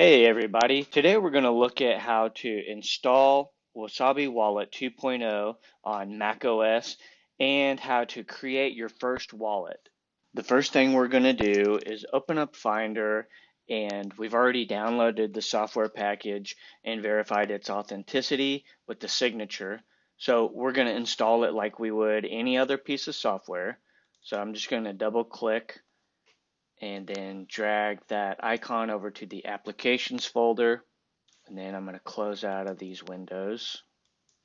Hey everybody, today we're going to look at how to install Wasabi Wallet 2.0 on macOS and how to create your first wallet. The first thing we're going to do is open up Finder and we've already downloaded the software package and verified its authenticity with the signature. So we're going to install it like we would any other piece of software. So I'm just going to double click and then drag that icon over to the applications folder. And then I'm going to close out of these windows.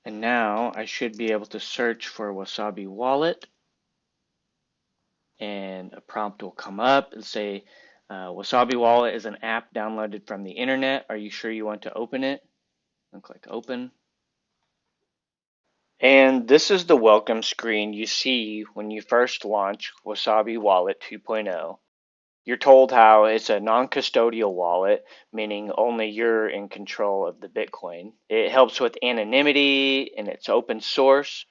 And now I should be able to search for Wasabi Wallet. And a prompt will come up and say uh, Wasabi Wallet is an app downloaded from the internet. Are you sure you want to open it? And click open. And this is the welcome screen you see when you first launch Wasabi Wallet 2.0 you're told how it's a non custodial wallet, meaning only you're in control of the Bitcoin. It helps with anonymity and it's open source.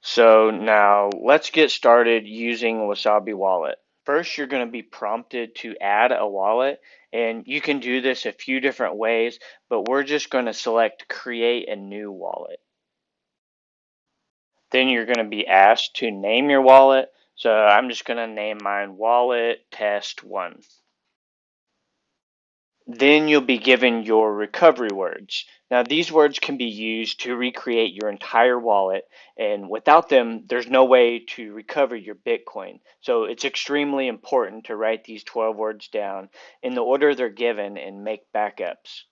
So now let's get started using Wasabi Wallet. First, you're going to be prompted to add a wallet, and you can do this a few different ways, but we're just going to select create a new wallet. Then you're going to be asked to name your wallet. So I'm just going to name mine wallet test one. Then you'll be given your recovery words. Now these words can be used to recreate your entire wallet and without them there's no way to recover your Bitcoin. So it's extremely important to write these 12 words down in the order they're given and make backups.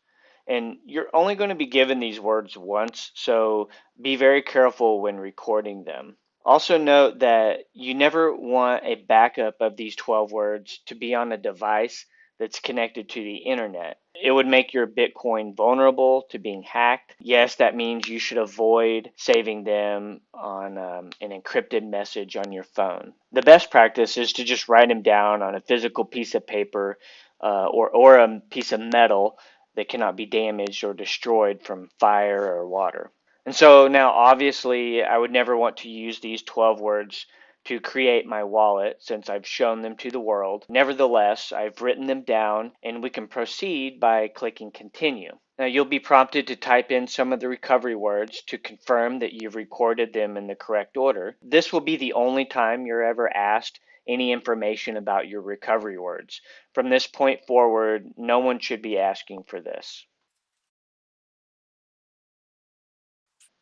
And you're only going to be given these words once, so be very careful when recording them. Also note that you never want a backup of these 12 words to be on a device that's connected to the internet. It would make your Bitcoin vulnerable to being hacked. Yes, that means you should avoid saving them on um, an encrypted message on your phone. The best practice is to just write them down on a physical piece of paper uh, or, or a piece of metal that cannot be damaged or destroyed from fire or water. And so now, obviously, I would never want to use these 12 words to create my wallet since I've shown them to the world. Nevertheless, I've written them down and we can proceed by clicking continue. Now you'll be prompted to type in some of the recovery words to confirm that you've recorded them in the correct order. This will be the only time you're ever asked any information about your recovery words. From this point forward, no one should be asking for this.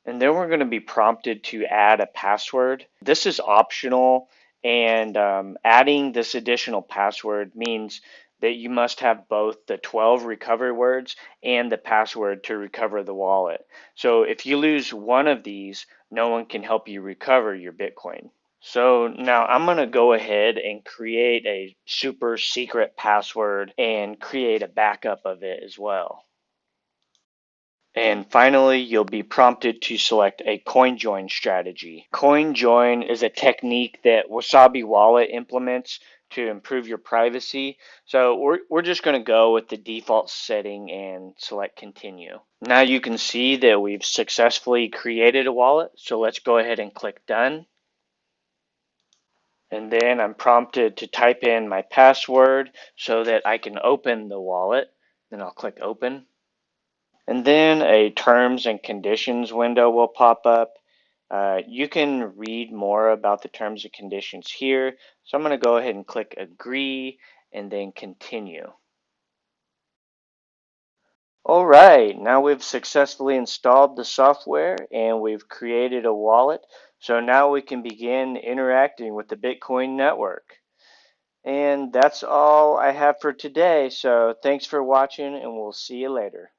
And then we're going to be prompted to add a password. This is optional, and um, adding this additional password means that you must have both the 12 recovery words and the password to recover the wallet. So if you lose one of these, no one can help you recover your Bitcoin. So now I'm going to go ahead and create a super secret password and create a backup of it as well. And finally, you'll be prompted to select a CoinJoin strategy. CoinJoin is a technique that Wasabi Wallet implements to improve your privacy. So we're, we're just going to go with the default setting and select continue. Now you can see that we've successfully created a wallet. So let's go ahead and click done. And then I'm prompted to type in my password so that I can open the wallet. Then I'll click open. And then a terms and conditions window will pop up. Uh, you can read more about the terms and conditions here. So I'm going to go ahead and click agree and then continue. All right, now we've successfully installed the software and we've created a wallet. So now we can begin interacting with the Bitcoin network. And that's all I have for today. So thanks for watching and we'll see you later.